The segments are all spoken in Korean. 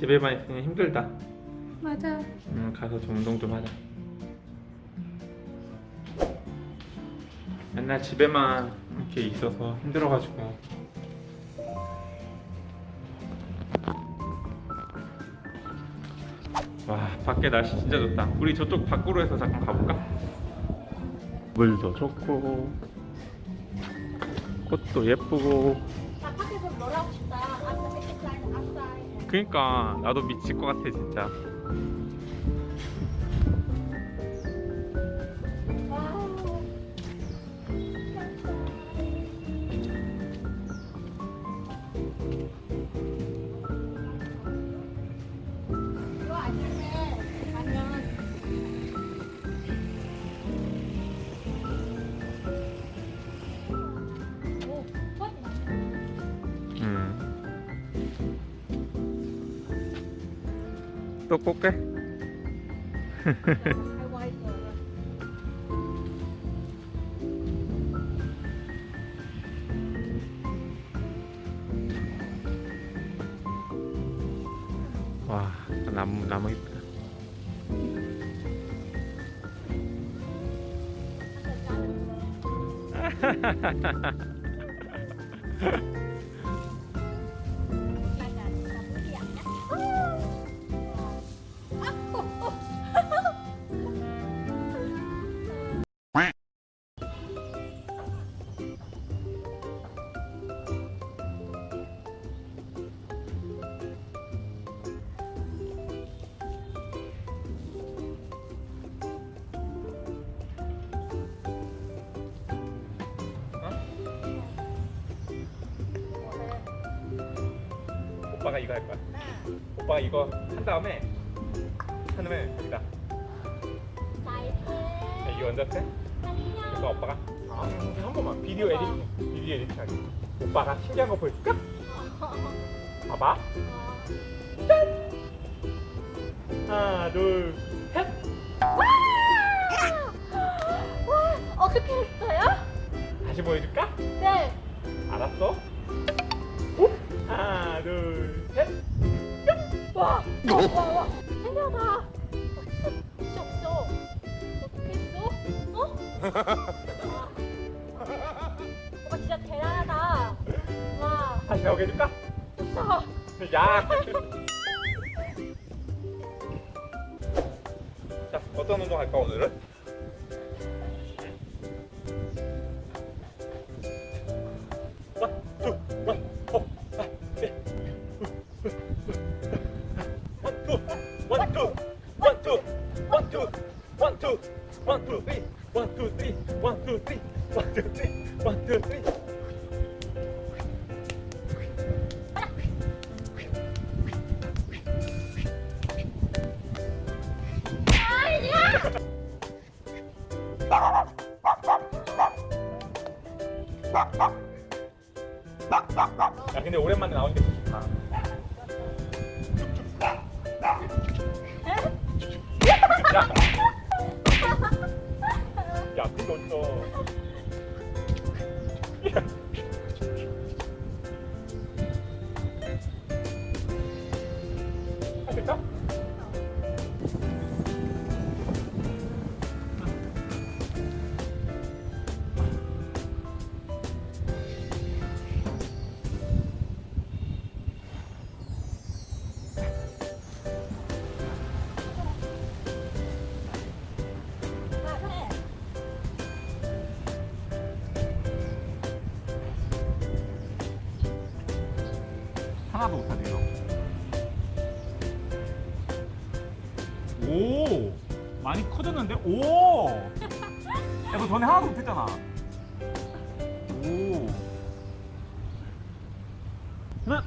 집에만 있으니 힘들다. 맞아. 음 가서 좀 운동 좀 하자. 맨날 집에만 이렇게 있어서 힘들어가지고. 와 밖에 날씨 진짜 좋다. 우리 저쪽 밖으로 해서 잠깐 가볼까? 물도 좋고 꽃도 예쁘고 그니까 나도 미칠 것 같아 진짜 아이고. 와 나무 나무 이쁘다 오빠가 이거 할 거야. 오빠가 이거 한 다음에 한 다음에 여기다. 자, 이거 먼저 해 이거 오빠가? 아, 한 번만. 비디오 에디팅 비디오 에디팅 하기 오빠가 신기한 거 보여줄까? 봐봐. 하나 둘셋. 와, 어떻게 했어요? 다시 보여줄까? 네. 알았어 와, 와, 와, 와. 신기하다. 없어, 없어. 어떻게 했어? 어? 오빠 진짜 대단하다. 와, 다시 나오게 해줄까? 됐어. 야 자, 어떤 운동 할까 오늘은? 원, 투, 쓰리, 원, 투, 쓰리, 원, 투, 쓰리, 원, 투, 쓰리. 야 근데 오랜만에 나오니까 좋다. 야, 야그 하나도 못하네요. 오, 많이 커졌는데? 오, 야, 너 전에 하나도 못했잖아. 오, 하나,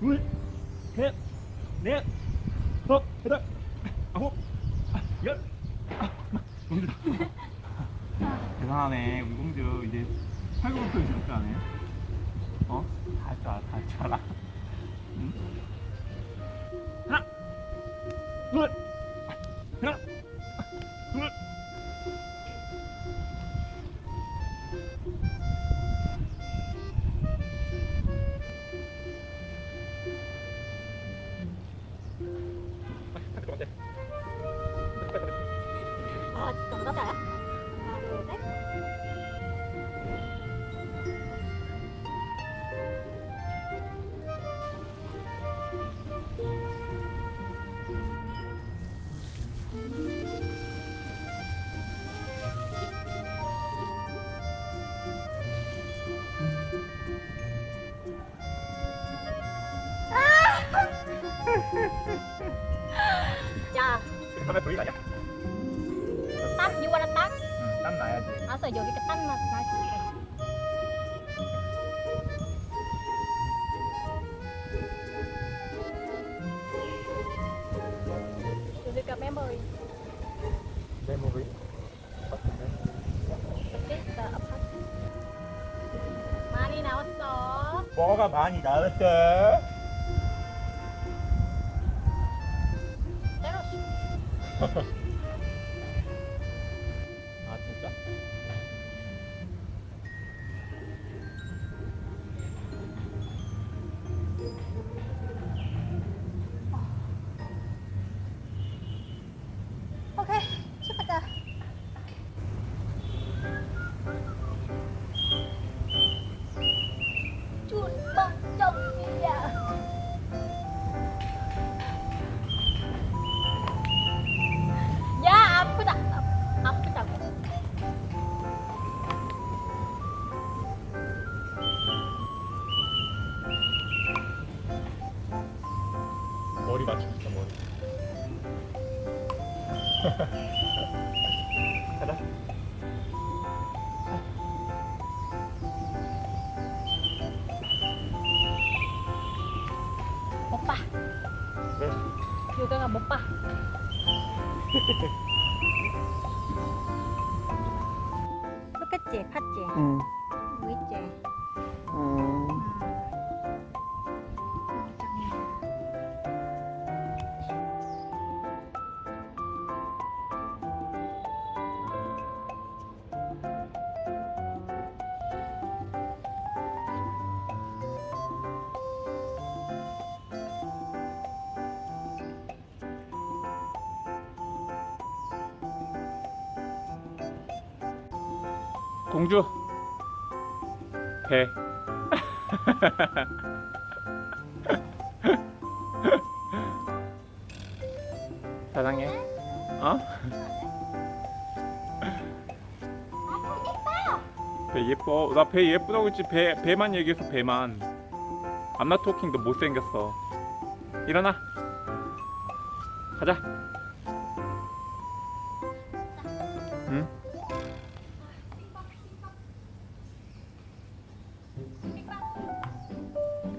둘, 셋, 넷, 다섯, 여덟, 아홉, 아, 열. 아, 공주. 대단하네, 우리 공주 이제 팔굽혀펴기 이렇게 하네. 어? 다할줄 알아, 다할줄 알아. 응? 하나, 그러면 돌리기 아니야? You wanna tắt? 응, 땀 나야지. 알았어, 여기 맛있어. 여기가 메모리. 메모리. This the apartment. 많이 나왔어. 뭐가 많이 나왔어? Ha ha ha. 가자. 못 봐. 왜? 요가가 못 봐. 좋겠지, 팠지, 응. 보이지. 음. 공주? 배. 사랑해. 어? 배 예뻐. 나 배 예쁘다고 했지. 배, 배만 얘기해서 배만. I'm not talking. 도 못생겼어. 일어나. 가자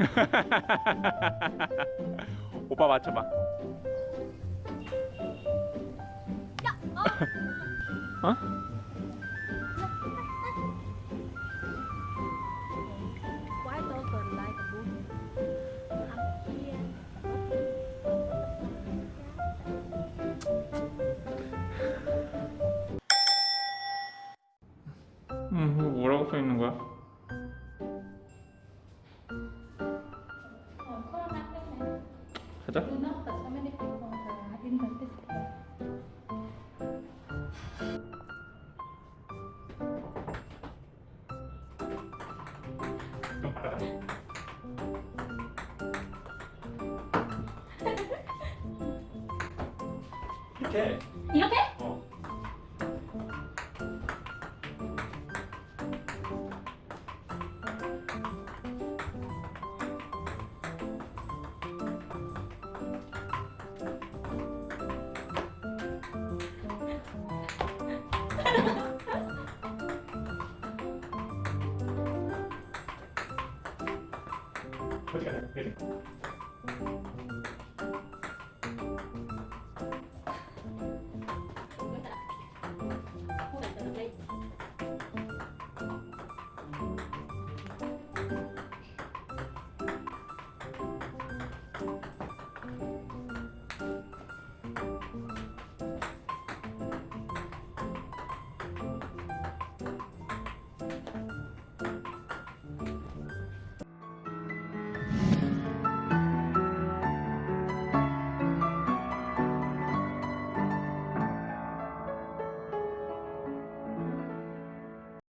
오빠 맞춰봐 어? Why 가자 어디 가냐? 여기.